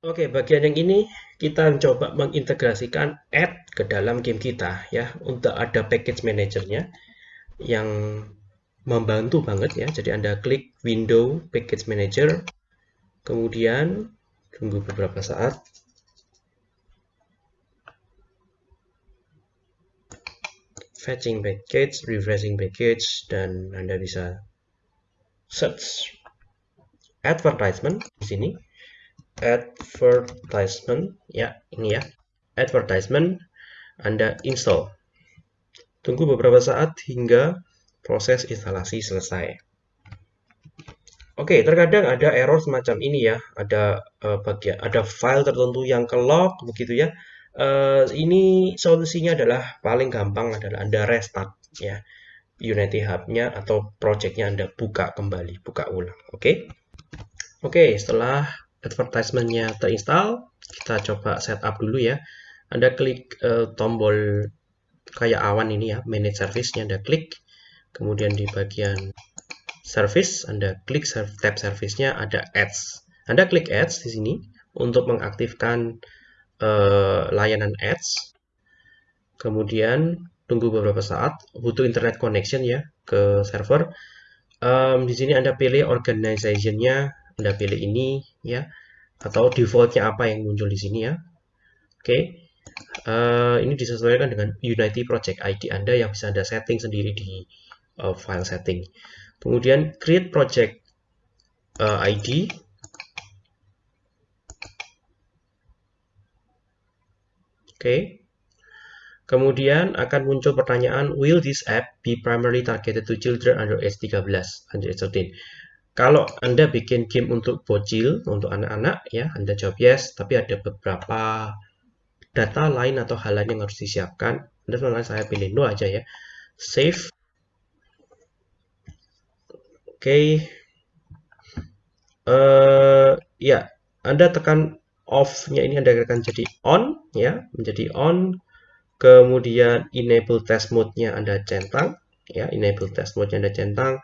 Oke, bagian yang ini kita coba mengintegrasikan add ke dalam game kita ya untuk ada package manajernya yang membantu banget ya. Jadi Anda klik window package manager kemudian tunggu beberapa saat fetching package, refreshing package dan Anda bisa search advertisement di sini advertisement ya ini ya advertisement Anda install tunggu beberapa saat hingga proses instalasi selesai Oke, terkadang ada error semacam ini ya, ada uh, bagian ada file tertentu yang ke lock begitu ya. Uh, ini solusinya adalah paling gampang adalah Anda restart ya Unity Hub-nya atau project-nya Anda buka kembali, buka ulang. Oke. Oke, setelah advertisement-nya terinstall, kita coba setup dulu ya. Anda klik uh, tombol kayak awan ini ya, manage service-nya Anda klik. Kemudian di bagian service, Anda klik tab service-nya ada ads. Anda klik ads di sini untuk mengaktifkan uh, layanan ads. Kemudian tunggu beberapa saat, butuh internet connection ya ke server. Um, di sini Anda pilih organization-nya anda pilih ini ya atau defaultnya apa yang muncul di sini ya. Oke. Okay. Uh, eh, ini disesuaikan dengan Unity Project ID Anda yang bisa Anda setting sendiri di uh, file setting. Kemudian create project uh, eh, ID. Oke. Okay. Kemudian akan muncul pertanyaan, will this app be primarily targeted to children under age 13, under age 13? Kalau Anda bikin game untuk bocil, untuk anak-anak, ya Anda jawab yes, tapi ada beberapa data lain atau hal lain yang harus disiapkan. Anda sebenarnya saya pilih no aja ya. Save. Oke. Okay. Uh, eh, ya, Anda tekan off-nya ini Anda akan jadi on, ya, menjadi on. Kemudian enable test mode-nya Anda centang, ya, enable test mode-nya Anda centang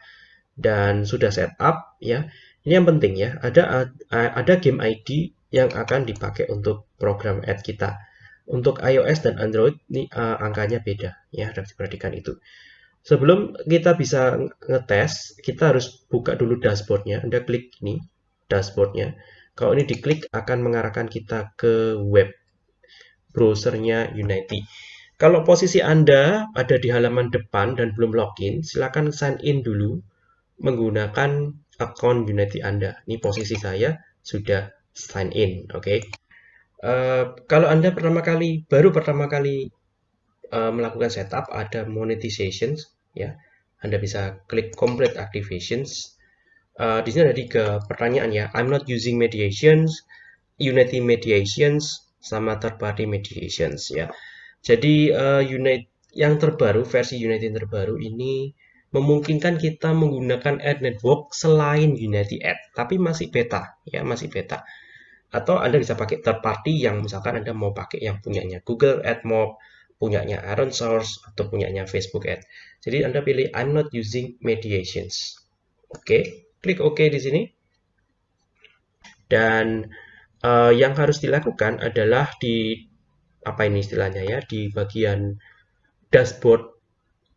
dan sudah setup ya. Ini yang penting ya, ada ada game ID yang akan dipakai untuk program ad kita. Untuk iOS dan Android ini uh, angkanya beda ya, harus diperhatikan itu. Sebelum kita bisa ngetes, kita harus buka dulu dashboardnya. Anda klik ini, dashboardnya. Kalau ini diklik akan mengarahkan kita ke web browsernya Unity. Kalau posisi Anda ada di halaman depan dan belum login, silakan sign in dulu menggunakan akun Unity Anda. Ini posisi saya sudah sign in, oke. Okay? Uh, eh, kalau Anda pertama kali, baru pertama kali uh, melakukan setup, ada monetization, ya. Anda bisa klik complete activations. Uh, di sini ada tiga pertanyaan ya. I'm not using mediations, Unity mediations, sama third party mediations ya. Jadi uh, Unity yang terbaru, versi Unity yang terbaru ini memungkinkan kita menggunakan ad network selain Unity Ad, tapi masih beta, ya masih beta. Atau Anda bisa pakai third party yang misalkan Anda mau pakai yang punyanya Google AdMob, punyanya Aaron Source, atau punyanya Facebook Ad. Jadi Anda pilih I'm not using mediations. Oke, klik OK di sini. Dan uh, yang harus dilakukan adalah di apa ini istilahnya ya di bagian dashboard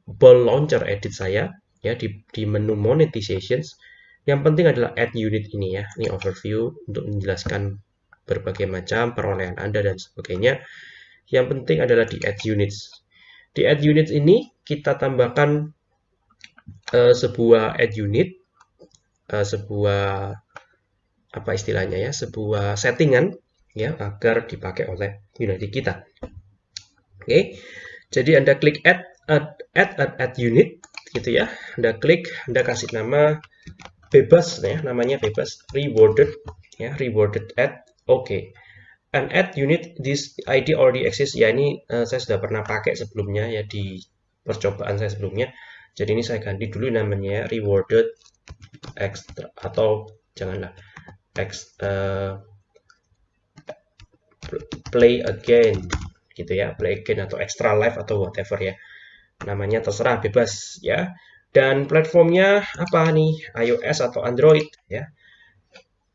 ball launcher edit saya ya di, di menu monetizations. Yang penting adalah add unit ini ya. Ini overview untuk menjelaskan berbagai macam perolehan Anda dan sebagainya. Yang penting adalah di add units. Di add units ini kita tambahkan uh, sebuah add unit uh, sebuah apa istilahnya ya sebuah settingan ya agar dipakai oleh Unity kita. Oke. Okay. jadi Anda klik add add, add, add, unit gitu ya. Anda klik, Anda kasih nama bebas ya, namanya bebas rewarded ya, rewarded add. Oke. Okay. And add unit this ID already exists. Ya ini uh, saya sudah pernah pakai sebelumnya ya di percobaan saya sebelumnya. Jadi ini saya ganti dulu namanya ya, rewarded extra atau janganlah X, uh, play again gitu ya play again atau extra life atau whatever ya namanya terserah bebas ya dan platformnya apa nih iOS atau Android ya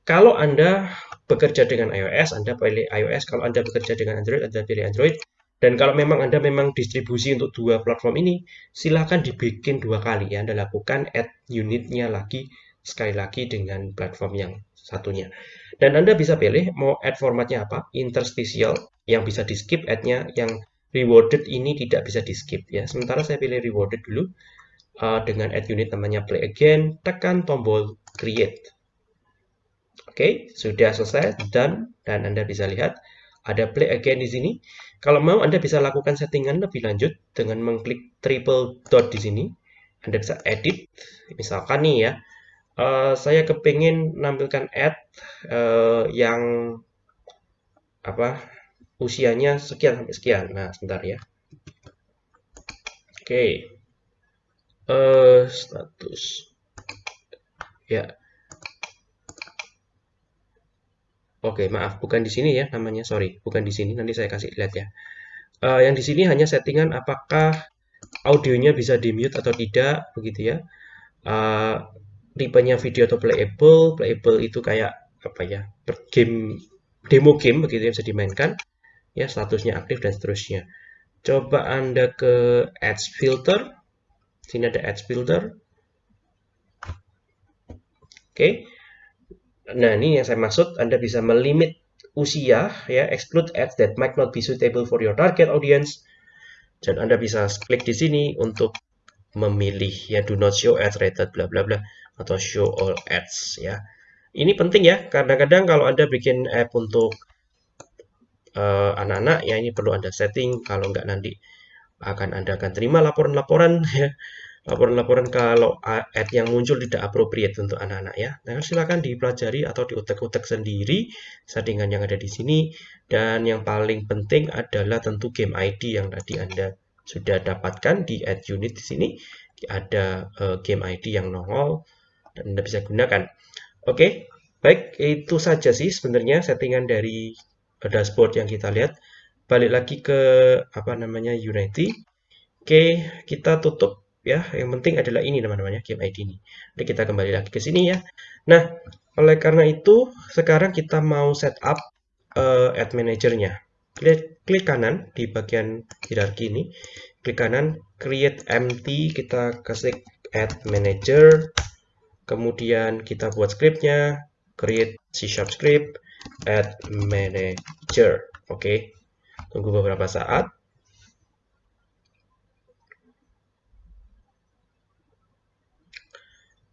kalau anda bekerja dengan iOS, Anda pilih iOS. Kalau Anda bekerja dengan Android, Anda pilih Android. Dan kalau memang Anda memang distribusi untuk dua platform ini, silakan dibikin dua kali ya. Anda lakukan add unitnya lagi sekali lagi dengan platform yang satunya. Dan Anda bisa pilih mau add formatnya apa, interstitial yang bisa di skip add-nya, yang rewarded ini tidak bisa di skip ya. Sementara saya pilih rewarded dulu uh, dengan add unit namanya play again, tekan tombol create. Oke, sudah selesai, done, dan Anda bisa lihat ada play again di sini. Kalau mau Anda bisa lakukan settingan lebih lanjut dengan mengklik triple dot di sini. Anda bisa edit, misalkan nih ya, uh, saya kepingin menampilkan ad uh, yang apa usianya sekian sampai sekian. Nah, sebentar ya. Oke. Okay. Uh, status. Ya. Oke, okay, maaf, bukan di sini ya namanya, sorry, bukan di sini. Nanti saya kasih lihat ya. Uh, yang di sini hanya settingan apakah audionya bisa di mute atau tidak, begitu ya. Uh, tipenya video atau playable playable itu kayak apa ya game demo game begitu yang bisa dimainkan ya statusnya aktif dan seterusnya coba anda ke ads filter sini ada ads filter oke okay. nah ini yang saya maksud anda bisa melimit usia ya exclude ads that might not be suitable for your target audience dan anda bisa klik di sini untuk memilih ya do not show ads rated bla bla bla atau show all ads ya. Ini penting ya, kadang-kadang kalau Anda bikin app untuk anak-anak uh, ya ini perlu Anda setting kalau nggak nanti akan Anda akan terima laporan-laporan ya. Laporan-laporan kalau ad yang muncul tidak appropriate untuk anak-anak ya. Nah, silakan dipelajari atau diutek-utek sendiri settingan yang ada di sini dan yang paling penting adalah tentu game ID yang tadi Anda sudah dapatkan di add unit di sini ada uh, game ID yang nongol dan Anda bisa gunakan. Oke, okay, baik itu saja sih sebenarnya settingan dari dashboard yang kita lihat. Balik lagi ke apa namanya Unity. Oke, kita tutup ya. Yang penting adalah ini teman-teman game ID ini. Jadi kita kembali lagi ke sini ya. Nah, oleh karena itu sekarang kita mau setup uh, ad manajernya. Klik, klik kanan di bagian hierarki ini. Klik kanan, create empty, kita kasih add manager kemudian kita buat scriptnya create C sharp script add manager. Oke. Tunggu beberapa saat.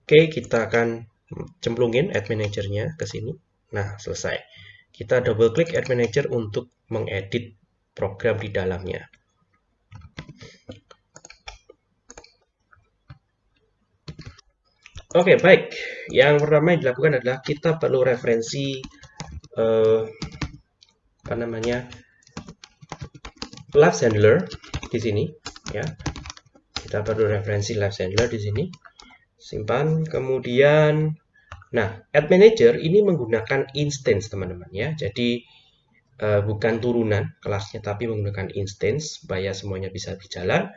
Oke kita akan cemplungin add manajernya ke sini. Nah selesai. Kita double klik add manager untuk mengedit program di dalamnya. Oke, okay, baik. Yang pertama yang dilakukan adalah kita perlu referensi uh, apa namanya live handler di sini, ya. Kita perlu referensi live handler di sini. Simpan. Kemudian, nah, add manager ini menggunakan instance, teman-teman, ya. Jadi uh, bukan turunan kelasnya, tapi menggunakan instance supaya semuanya bisa berjalan.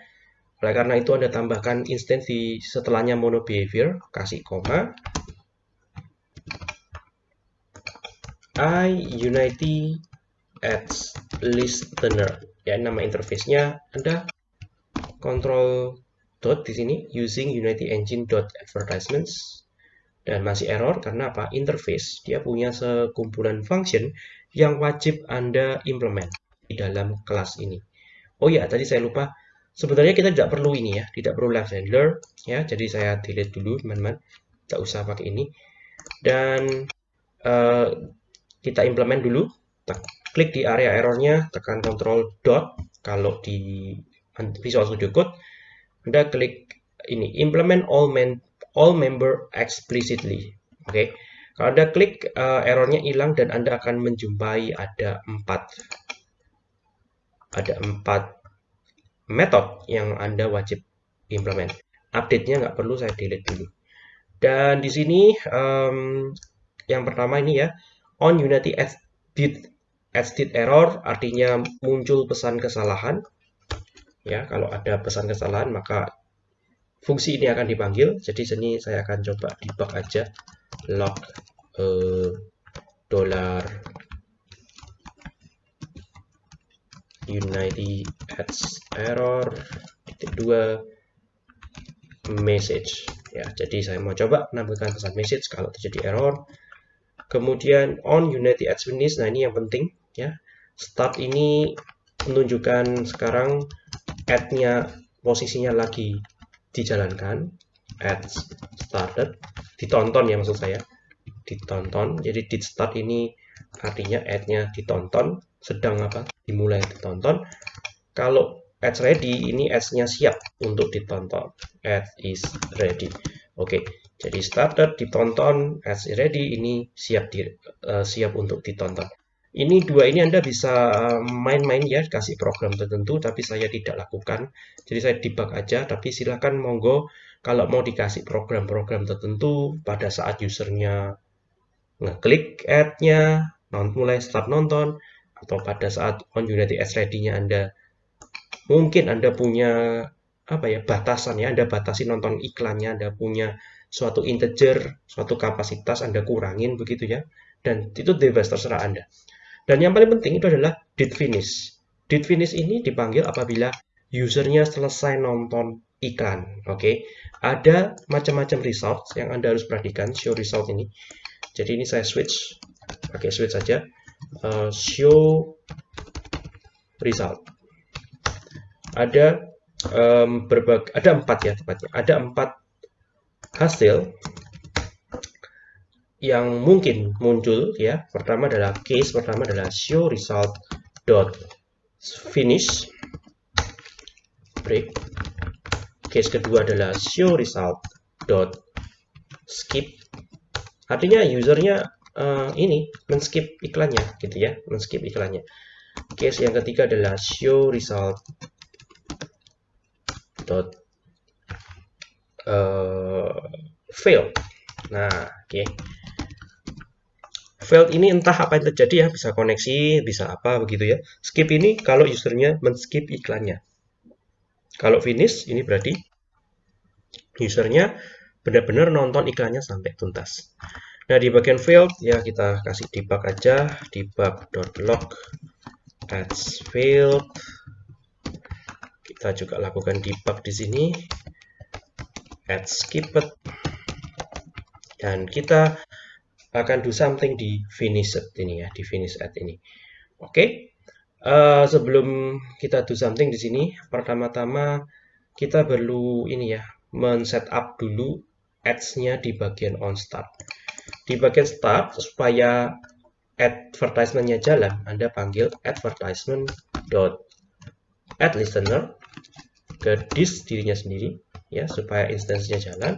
Oleh karena itu Anda tambahkan instance di setelahnya mono behavior, kasih koma. I Unity Ads Listener. Ya, nama interface-nya Anda control dot di sini using Unity Engine dot advertisements dan masih error karena apa? Interface dia punya sekumpulan function yang wajib Anda implement di dalam kelas ini. Oh ya, tadi saya lupa Sebenarnya kita tidak perlu ini ya, tidak perlu left handler ya. Jadi saya delete dulu teman-teman, tidak usah pakai ini. Dan uh, kita implement dulu. Klik di area errornya, tekan Ctrl dot. Kalau di Visual Studio Code, Anda klik ini implement all men all member explicitly. Oke. Okay. Kalau Anda klik uh, errornya hilang dan Anda akan menjumpai ada empat ada empat method yang Anda wajib implement. Update-nya nggak perlu saya delete dulu. Dan di sini um, yang pertama ini ya, on Unity edit edit error artinya muncul pesan kesalahan. Ya, kalau ada pesan kesalahan maka fungsi ini akan dipanggil. Jadi sini saya akan coba debug aja log uh, dollar unity adds error titik dua message ya jadi saya mau coba menampilkan pesan message kalau terjadi error kemudian on unity finish nah ini yang penting ya. Start ini menunjukkan sekarang add-nya posisinya lagi dijalankan. Add started ditonton ya maksud saya. Ditonton jadi di start ini artinya add-nya ditonton sedang apa? Dimulai ditonton. Kalau ads ready ini ads-nya siap untuk ditonton. Ads is ready. Oke. Jadi started ditonton is ready ini siap di, uh, siap untuk ditonton ini dua ini Anda bisa main-main ya, kasih program tertentu, tapi saya tidak lakukan. Jadi saya debug aja, tapi silahkan monggo kalau mau dikasih program-program tertentu pada saat usernya ngeklik ad-nya, mulai start nonton, atau pada saat on Unity Ads Ready-nya Anda mungkin Anda punya apa ya batasan ya Anda batasi nonton iklannya Anda punya suatu integer suatu kapasitas Anda kurangin begitu ya dan itu bebas terserah Anda dan yang paling penting itu adalah did finish. Did finish ini dipanggil apabila usernya selesai nonton iklan. Oke, okay? ada macam-macam result yang Anda harus perhatikan show result ini. Jadi ini saya switch, pakai switch saja. Uh, show result. Ada um, berbagai, ada empat ya tepatnya. Ada empat hasil yang mungkin muncul ya pertama adalah case pertama adalah show result dot finish. Break. Case kedua adalah show result dot skip. Artinya usernya uh, ini men-skip iklannya gitu ya men-skip iklannya. Case yang ketiga adalah show result dot uh, fail nah oke okay failed ini entah apa yang terjadi ya, bisa koneksi, bisa apa begitu ya. Skip ini kalau usernya men-skip iklannya. Kalau finish ini berarti usernya benar-benar nonton iklannya sampai tuntas. Nah, di bagian failed ya kita kasih debug aja, debug.log ads failed. Kita juga lakukan debug di sini. Ads skipped. Dan kita akan do something di finish ini ya, di finish at ini. Oke, okay. uh, eh, sebelum kita do something di sini, pertama-tama kita perlu ini ya, men-setup dulu ads-nya di bagian on start. Di bagian start, supaya advertisement-nya jalan, Anda panggil advertisement dot add listener ke disk dirinya sendiri ya supaya instansinya jalan.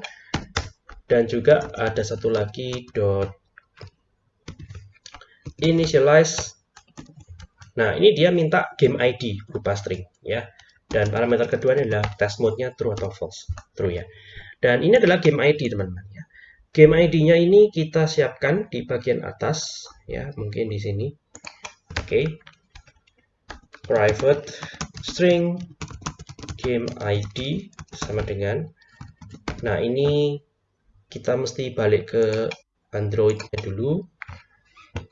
Dan juga ada satu lagi dot initialize. Nah ini dia minta game ID berupa string ya. Dan parameter kedua adalah test mode-nya true atau false. True ya. Dan ini adalah game ID teman-teman ya. Game ID-nya ini kita siapkan di bagian atas ya mungkin di sini. Oke. Okay. private string game ID sama dengan nah ini kita mesti balik ke Android-nya dulu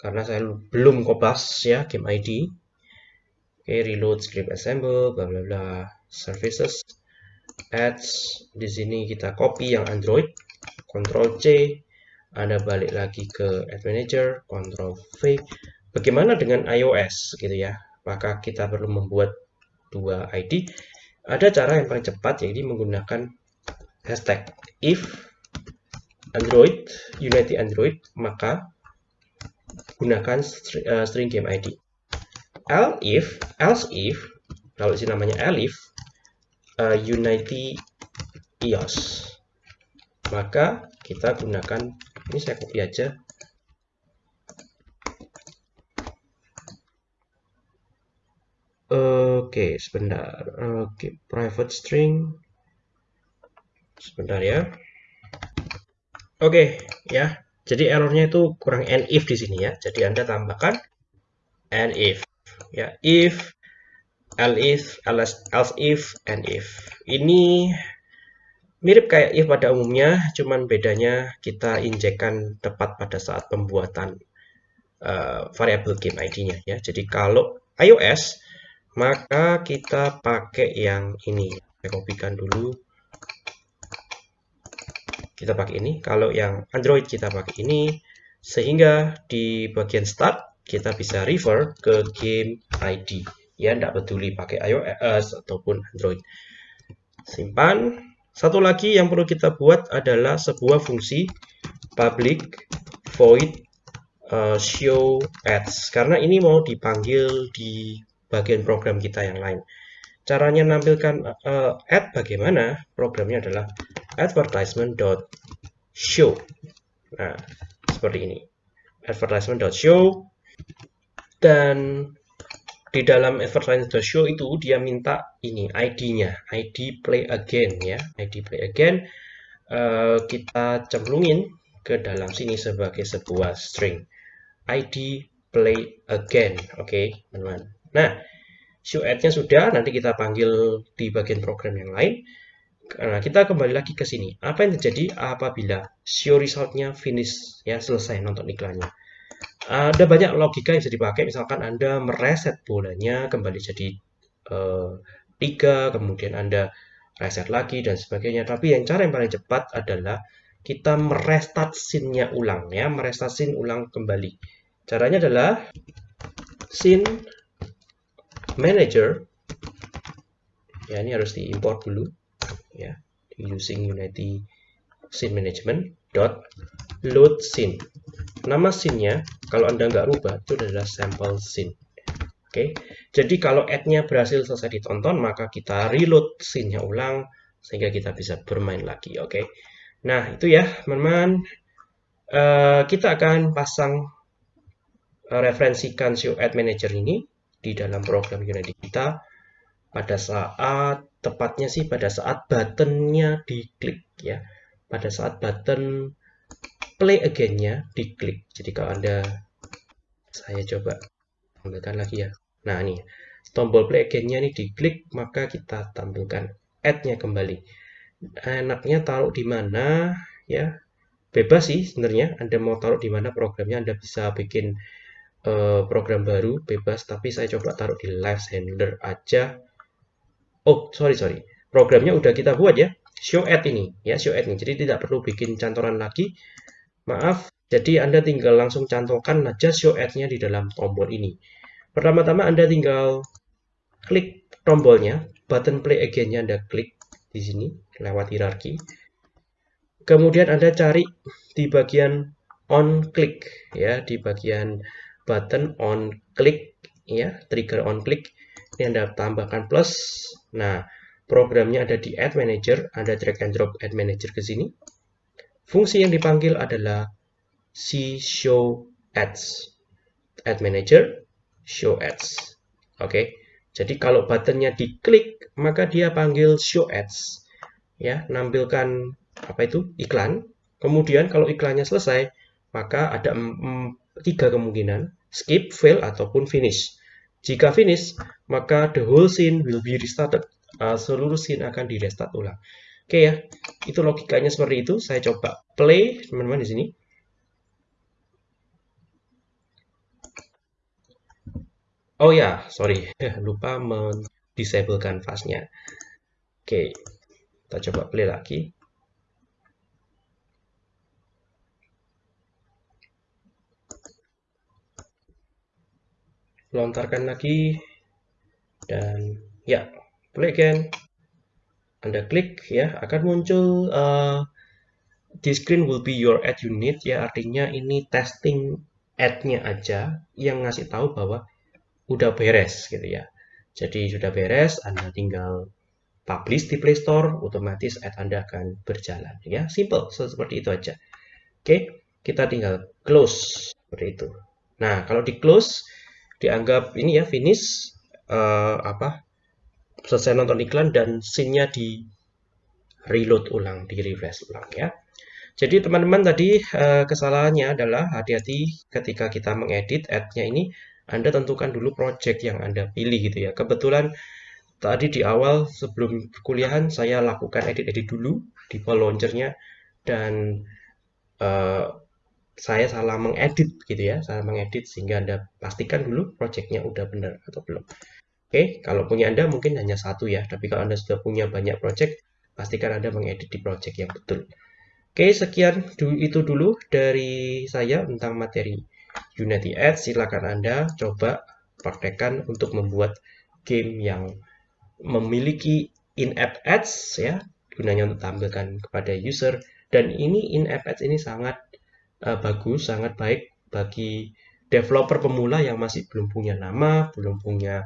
karena saya belum kopas ya game ID oke reload script assemble bla bla bla services ads di sini kita copy yang Android Ctrl C Anda balik lagi ke Ad Manager Ctrl V. Bagaimana dengan iOS gitu ya? Maka kita perlu membuat dua ID ada cara yang paling cepat yaitu menggunakan hashtag if Android Unity Android maka gunakan string, uh, string game ID. Else if, else if, kalau sini namanya elif, uh, Unity EOS. Maka kita gunakan, ini saya copy aja. Oke, sebentar. Oke, private string. Sebentar ya. Oke, ya. Jadi errornya itu kurang and if di sini ya. Jadi Anda tambahkan and if. Ya, if, else, else, else if, and if. Ini mirip kayak if pada umumnya, cuman bedanya kita injekkan tepat pada saat pembuatan uh, variabel game ID-nya ya. Jadi kalau iOS maka kita pakai yang ini. Saya kopikan dulu. Kita pakai ini. Kalau yang Android kita pakai ini sehingga di bagian start kita bisa refer ke game ID ya tidak peduli pakai iOS ataupun Android simpan satu lagi yang perlu kita buat adalah sebuah fungsi public void uh, show ads karena ini mau dipanggil di bagian program kita yang lain. Caranya menampilkan uh, ad bagaimana? Programnya adalah advertisement.show nah seperti ini. Advertisement.show dan di dalam advertisement.show itu dia minta ini ID-nya ID play again ya. ID play again. Uh, kita cemplungin ke dalam sini sebagai sebuah string. ID play again oke okay, teman-teman nah show ad-nya sudah nanti kita panggil di bagian program yang lain Nah, kita kembali lagi ke sini. Apa yang terjadi apabila show resultnya finish, ya selesai nonton iklannya? Ada banyak logika yang bisa dipakai. Misalkan Anda mereset bolanya kembali jadi uh, kemudian Anda reset lagi dan sebagainya. Tapi yang cara yang paling cepat adalah kita merestart scene-nya ulang ya, merestart scene ulang kembali. Caranya adalah scene manager ya ini harus diimport dulu ya using Unity scene management dot load scene. Nama scene-nya kalau anda nggak rubah itu adalah sample scene. Oke jadi kalau ad-nya berhasil selesai ditonton maka kita reload scene-nya ulang sehingga kita bisa bermain lagi oke? Nah itu ya teman-teman. Uh, kita akan pasang uh, referensikan show ad manager ini di dalam program Unity kita pada saat tepatnya sih pada saat buttonnya diklik ya. Pada saat button play again-nya diklik. Jadi kalau anda saya coba tampilkan lagi ya. Nah ini. Tombol play again-nya ini diklik maka kita tampilkan add-nya kembali. Enaknya taruh di mana ya. Bebas sih sebenarnya anda mau taruh di mana programnya anda bisa bikin uh, program baru bebas tapi saya coba taruh di live handler aja. Oh sorry sorry. Programnya udah kita buat ya. Show ad ini ya show ad ini. Jadi tidak perlu bikin cantolan lagi. Maaf jadi anda tinggal langsung cantumkan aja show ad-nya di dalam tombol ini. Pertama-tama anda tinggal klik tombolnya button play again-nya anda klik di sini lewat hierarki. Kemudian anda cari di bagian on click ya di bagian button on click ya trigger on click ini Anda tambahkan plus. Nah, programnya ada di Ad Manager, Anda drag and drop Ad Manager ke sini. Fungsi yang dipanggil adalah si show ads. Ad Manager, show ads. Oke. Okay. Jadi kalau buttonnya diklik, maka dia panggil show ads. Ya, nampilkan apa itu? iklan. Kemudian kalau iklannya selesai, maka ada tiga kemungkinan, skip, fail ataupun finish. Jika finish, maka the whole scene will be restarted. Uh, seluruh scene akan di restart ulang. Oke okay ya, itu logikanya seperti itu. Saya coba play teman-teman di sini. Oh ya, sorry, lupa mendisablekan fast-nya. Oke, okay. kita coba play lagi. Lontarkan lagi. Dan ya play again. Anda klik ya akan muncul uh, di screen will be your ad unit ya artinya ini testing ad-nya aja yang ngasih tahu bahwa udah beres gitu ya. Jadi sudah beres Anda tinggal publish di Play Store otomatis ad Anda akan berjalan ya. Simple seperti itu aja. Oke kita tinggal close seperti itu. Nah kalau di close dianggap ini ya finish uh, apa selesai nonton iklan dan scene-nya di reload ulang, di refresh ulang ya. Jadi teman-teman tadi uh, kesalahannya adalah hati-hati ketika kita mengedit ad-nya ini Anda tentukan dulu project yang Anda pilih gitu ya. Kebetulan tadi di awal sebelum kuliahan saya lakukan edit-edit dulu di launchernya dan uh, saya salah mengedit gitu ya, salah mengedit sehingga Anda pastikan dulu projectnya udah benar atau belum. Oke, kalau punya Anda mungkin hanya satu ya, tapi kalau Anda sudah punya banyak project, pastikan Anda mengedit di project yang betul. Oke, sekian itu dulu dari saya tentang materi Unity Ads. Silakan Anda coba praktekkan untuk membuat game yang memiliki in-app ads ya, gunanya untuk tampilkan kepada user dan ini in-app ads ini sangat uh, bagus, sangat baik bagi developer pemula yang masih belum punya nama, belum punya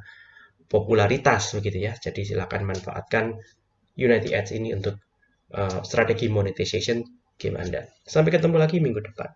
popularitas begitu ya. Jadi silakan manfaatkan Unity Ads ini untuk uh, strategi monetization game Anda. Sampai ketemu lagi minggu depan.